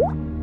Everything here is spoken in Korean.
you